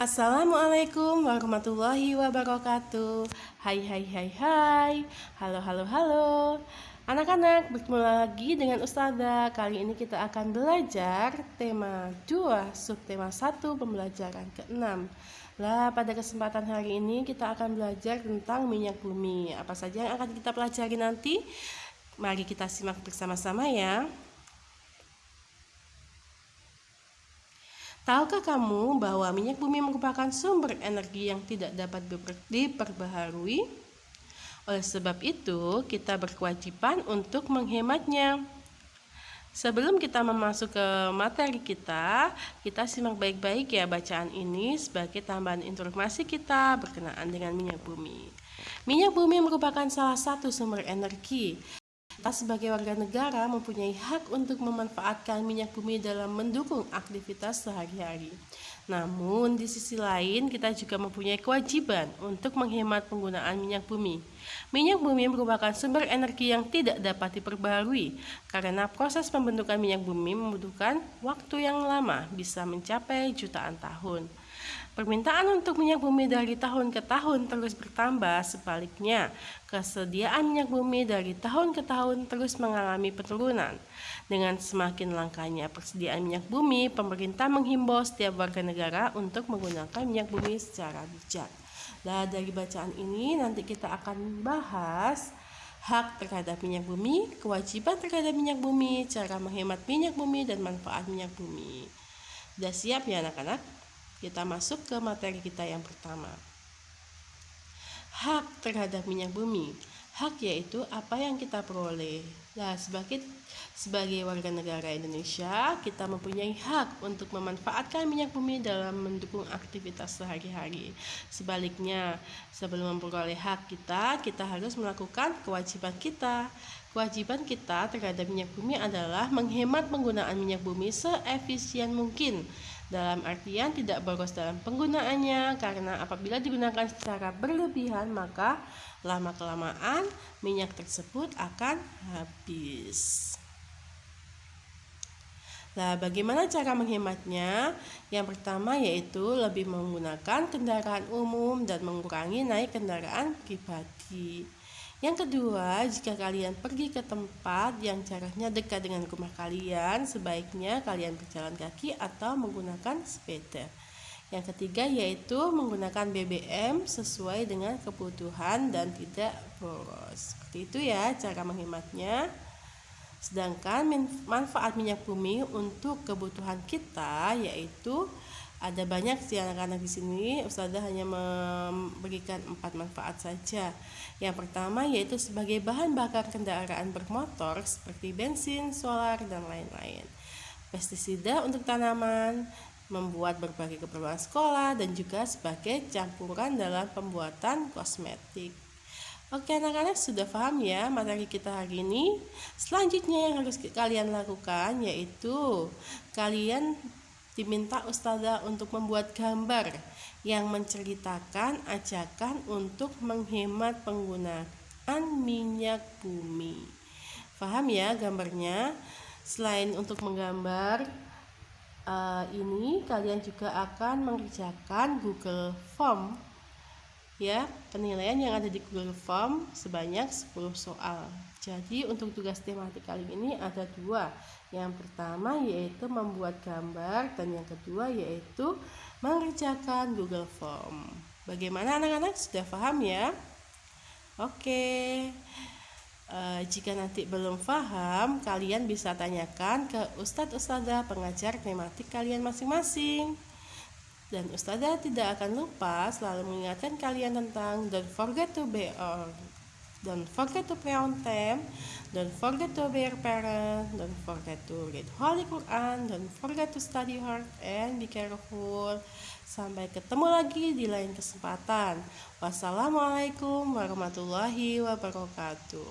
Assalamualaikum warahmatullahi wabarakatuh. Hai hai hai hai. Halo halo halo. Anak-anak bertemu lagi dengan Ustazah. Kali ini kita akan belajar tema 2 subtema 1 pembelajaran ke-6 Lah pada kesempatan hari ini kita akan belajar tentang minyak bumi. Apa saja yang akan kita pelajari nanti? Mari kita simak bersama-sama ya Tahukah kamu bahwa minyak bumi merupakan sumber energi yang tidak dapat diperbaharui? Oleh sebab itu, kita berkewajiban untuk menghematnya. Sebelum kita memasuk ke materi kita, kita simak baik-baik ya bacaan ini sebagai tambahan informasi kita berkenaan dengan minyak bumi. Minyak bumi merupakan salah satu sumber energi kita sebagai warga negara mempunyai hak untuk memanfaatkan minyak bumi dalam mendukung aktivitas sehari-hari. Namun, di sisi lain, kita juga mempunyai kewajiban untuk menghemat penggunaan minyak bumi. Minyak bumi merupakan sumber energi yang tidak dapat diperbarui karena proses pembentukan minyak bumi membutuhkan waktu yang lama, bisa mencapai jutaan tahun. Permintaan untuk minyak bumi dari tahun ke tahun terus bertambah, sebaliknya kesediaan minyak bumi dari tahun ke tahun terus mengalami penurunan. Dengan semakin langkanya persediaan minyak bumi, pemerintah menghimbau setiap warga negara untuk menggunakan minyak bumi secara bijak. Nah, dari bacaan ini nanti kita akan bahas hak terhadap minyak bumi, kewajiban terhadap minyak bumi, cara menghemat minyak bumi, dan manfaat minyak bumi. Sudah siap ya anak-anak? Kita masuk ke materi kita yang pertama. Hak terhadap minyak bumi. Hak yaitu apa yang kita peroleh. Nah, sebagai sebagai warga negara Indonesia, kita mempunyai hak untuk memanfaatkan minyak bumi dalam mendukung aktivitas sehari-hari. Sebaliknya, sebelum memperoleh hak kita, kita harus melakukan kewajiban kita. Kewajiban kita terhadap minyak bumi adalah menghemat penggunaan minyak bumi seefisien mungkin dalam artian tidak boros dalam penggunaannya karena apabila digunakan secara berlebihan maka lama-kelamaan minyak tersebut akan habis. Nah, bagaimana cara menghematnya? Yang pertama yaitu lebih menggunakan kendaraan umum dan mengurangi naik kendaraan pribadi. Yang kedua, jika kalian pergi ke tempat yang jaraknya dekat dengan rumah kalian, sebaiknya kalian berjalan kaki atau menggunakan sepeda. Yang ketiga yaitu menggunakan BBM sesuai dengan kebutuhan dan tidak boros. Seperti itu ya cara menghematnya. Sedangkan manfaat minyak bumi untuk kebutuhan kita yaitu ada banyak sih anak-anak di sini. Ustazah hanya memberikan empat manfaat saja. Yang pertama yaitu sebagai bahan bakar kendaraan bermotor seperti bensin, solar, dan lain-lain. Pestisida untuk tanaman membuat berbagai keperluan sekolah dan juga sebagai campuran dalam pembuatan kosmetik. Oke anak-anak sudah paham ya materi kita hari ini? Selanjutnya yang harus kalian lakukan yaitu Kalian diminta ustazah untuk membuat gambar yang menceritakan ajakan untuk menghemat penggunaan minyak bumi. Paham ya gambarnya? Selain untuk menggambar uh, ini, kalian juga akan mengerjakan Google Form ya penilaian yang ada di Google Form sebanyak 10 soal. Jadi untuk tugas tematik kali ini ada dua. Yang pertama yaitu membuat gambar dan yang kedua yaitu mengerjakan Google Form. Bagaimana anak-anak? Sudah paham ya? Oke. E, jika nanti belum paham kalian bisa tanyakan ke Ustadz Ustadzah pengajar tematik kalian masing-masing dan Ustazah tidak akan lupa selalu mengingatkan kalian tentang don't forget to be or don't forget to pray on time, don't forget to be your parent, don't forget to read Holy Quran, don't forget to study hard and be careful. Sampai ketemu lagi di lain kesempatan. Wassalamualaikum warahmatullahi wabarakatuh.